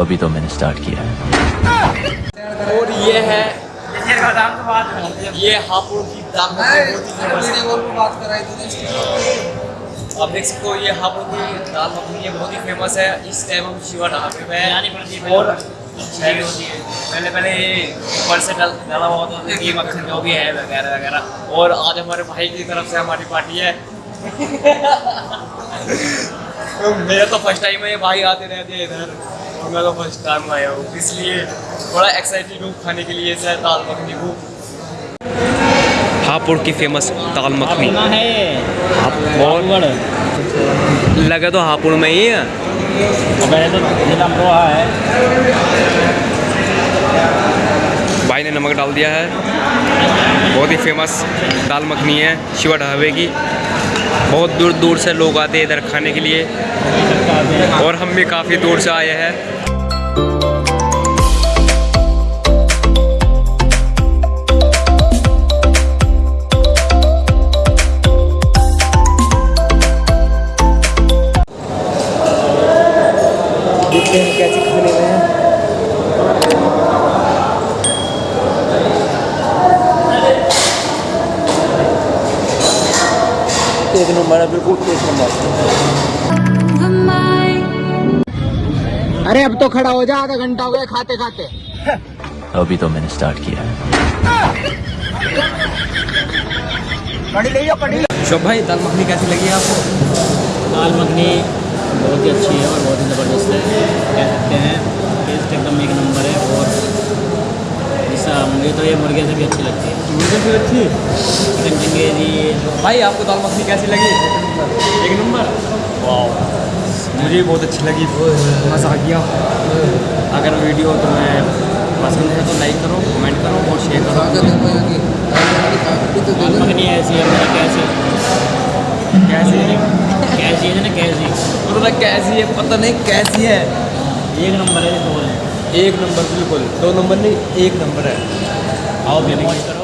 अभी तो मैंने स्टार्ट किया है। और ये है ये हापुड़ की दाल ही है। आप देख सकते हो ये हापुड़ की दाल मखनी ये बहुत ही फ़ेमस है इस टाइम हम शिवा ढाबे में हैं और पहले पहले ये ऊपर से डल डाला हुआ होता था ये मक्खन जो भी है वगैरह वगैरह। और आज हमारे भाई की तरफ़ से हमारी पार्टी है। मेरा तो फ़र्स्ट टाइम है ये भाई आते रहते हैं इधर। और मैं तो फ़र्स्ट टाइम आया हूँ इसलिए थोड़ा एक्साइटेड हूँ खाने के लिए सर दाल मखनी को हापुड़ की फ़ेमस दाल मखनी। और लगा तो हापुड़ में ही है। तो अमरोहा है। भाई ने नमक डाल दिया है। बहुत ही फ़ेमस दाल मखनी है शिवा ढाबे की। बहुत दूर दूर से लोग आते हैं इधर खाने के लिए। और हम भी काफ़ी दूर से आए हैं। कैसे खाने में एक नंबर है बिल्कुल एक नंबर। अरे अब तो खड़ा हो जा आधा घंटा हो गया खाते खाते। अभी तो मैंने स्टार्ट किया है। शोभ भाई दाल मखनी कैसी लगी आपको? दाल मखनी बहुत ही अच्छी है और बहुत ही ज़बरदस्त है कह सकते हैं टेस्ट एकदम एक नंबर है और जैसा मुझे तो ये मुर्गे से भी अच्छी लगती है। मुझे भी अच्छी? चिकन चिंगेजी भाई आपको दाल मखनी कैसी लगी? एक नंबर। वाह मुझे भी बहुत अच्छी लगी। मज़ा आ गया। अगर वीडियो तुम्हें पसंद है तो लाइक करो कमेंट करो और शेयर करो। दाल मखनी ऐसी है मतलब कैसी? कैसी है? कैसी है ना कैसी? उन्होंने कैसी है पता नहीं कैसी है। एक नंबर है तो बोले एक नंबर बिल्कुल। दो नंबर नहीं एक नंबर है। आओ भी मौज करो